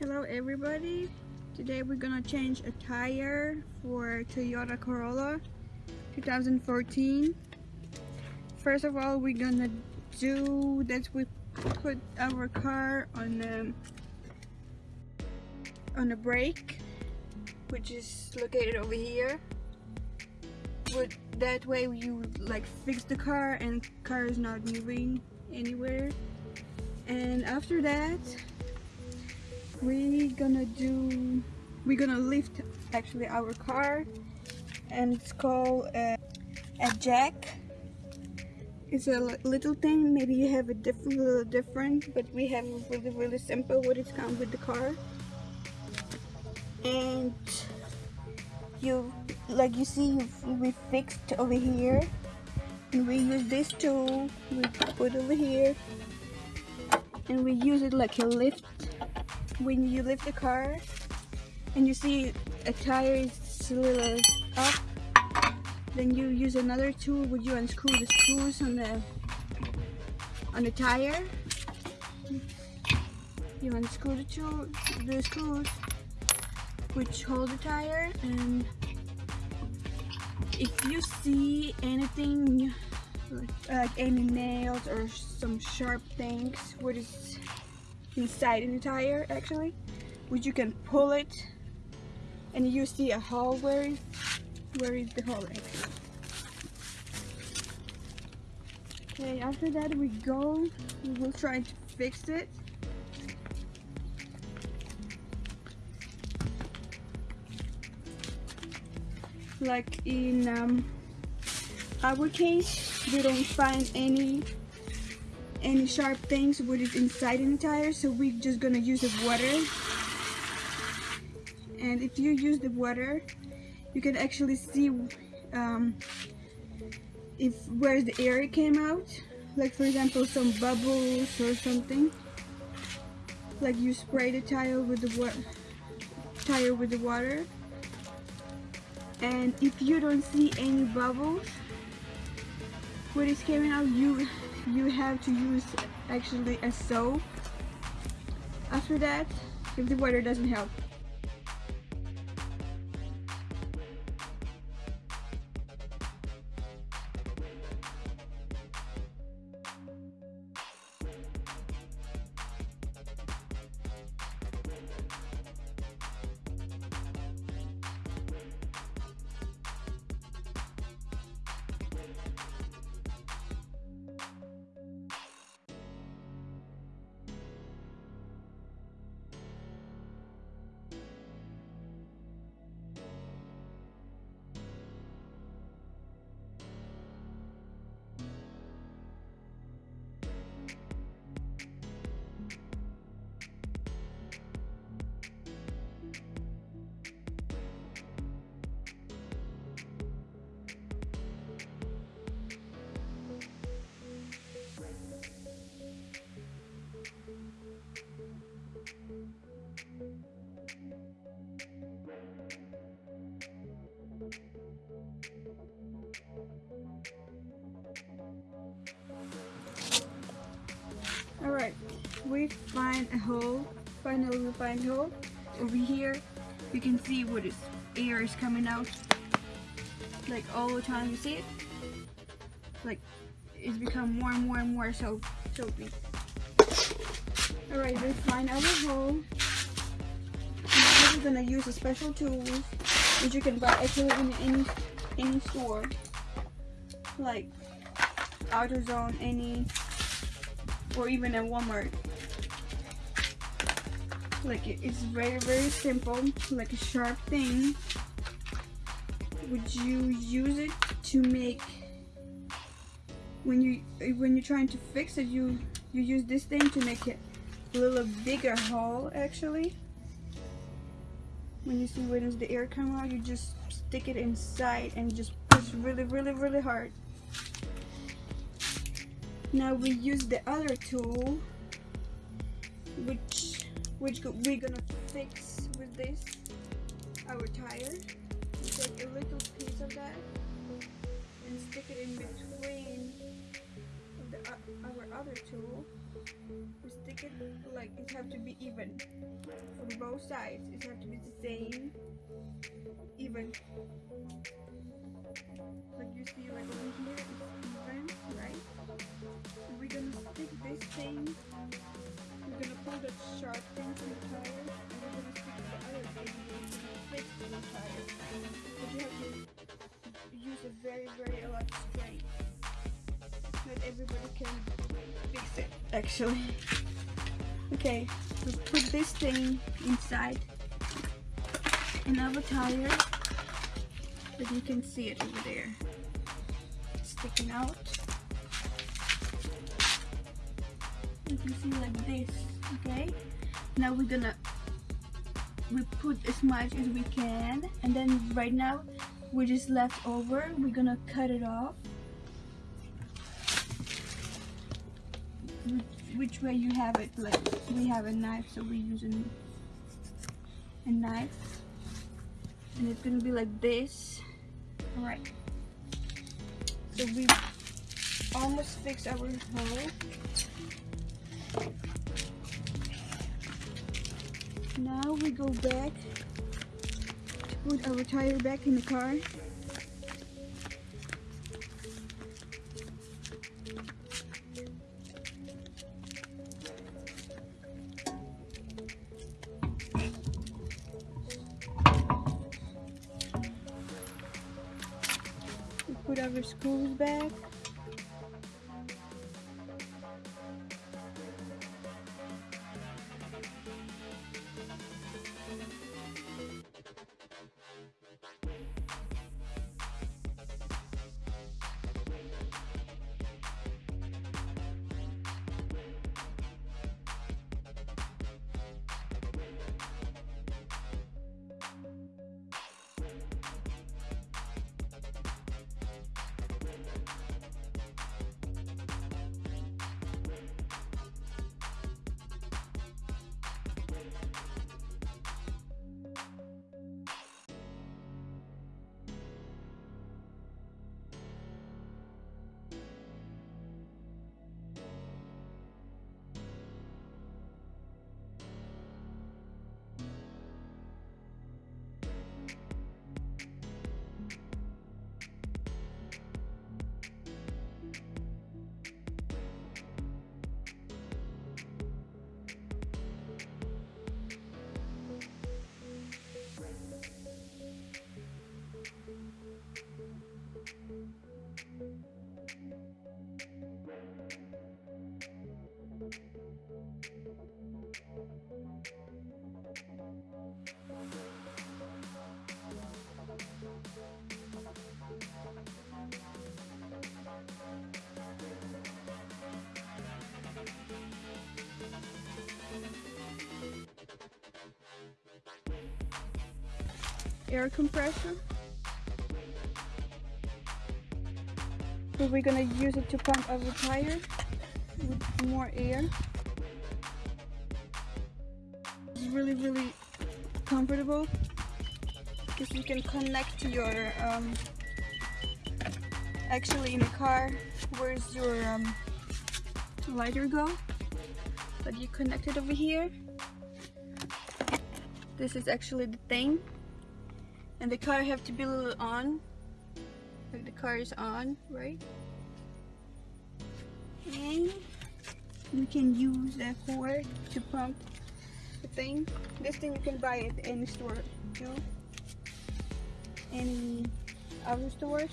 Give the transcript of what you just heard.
Hello everybody. Today we're gonna change a tire for Toyota Corolla 2014. First of all, we're gonna do that we put our car on the on the brake, which is located over here. But that way you like fix the car and car is not moving anywhere. And after that, we're gonna do we're gonna lift actually our car and it's called a, a jack. It's a little thing maybe you have a different little different but we have really really simple what it comes with the car. And you like you see we fixed over here. And we use this tool we put over here. And we use it like a lift when you lift the car and you see a tire is a little up then you use another tool. Where you unscrew the screws on the on the tire? You unscrew the, tool, the screws which hold the tire and if you see anything like any nails or some sharp things what is inside in the tire actually. Which you can pull it and you see a hole where is where is the hole actually. Okay after that we go we will try to fix it. Like in um, our case we don't find any any sharp things what is inside in the tire so we're just gonna use the water. And if you use the water you can actually see um, if where the air came out. Like for example some bubbles or something. Like you spray the tire with the water tire with the water. And if you don't see any bubbles what is coming out you you have to use actually a soap. After that if the water doesn't help we find a hole, finally we find a hole. Over here, you can see what is air is coming out. Like all the time, you see it? Like, it's become more and more and more so soapy. Alright, we find our hole. Now we're gonna use a special tool which you can buy actually in any any store. Like AutoZone, any or even at Walmart. Like it's very very simple, like a sharp thing. Would you use it to make when you when you're trying to fix it you you use this thing to make it a little bigger hole actually when you see when the air come out you just stick it inside and just push really really really hard now we use the other tool which which we're gonna fix with this our tire we take a little piece of that and stick it in between the, uh, our other tool we stick it like it have to be even from both sides. It have to be the same, even. Like you see, like over here, it's even, right? We're gonna stick this thing. Sharp from the tire, and stick the other thing. and We're gonna the tire. But you have to use a very, very of strength. Not everybody can fix it, actually. Okay, we put this thing inside another tire, but you can see it over there, sticking out. You can see like this, okay? Now we're gonna, we put as much as we can, and then right now, we're just left over, we're gonna cut it off. which way you have it like we have a knife so we're using a knife and it's gonna be like this all right so we almost fixed our hole now we go back to put our tire back in the car We put our screws back. Air compressor. So we're gonna use it to pump our tire with more air. It's really, really comfortable because you can connect to your, um, actually in the car, where's your um, lighter go? But you connect it over here. This is actually the thing and the car have to be a little on. Like the car is on right? And we can use that cord to pump the thing. This thing you can buy at any store too any other stores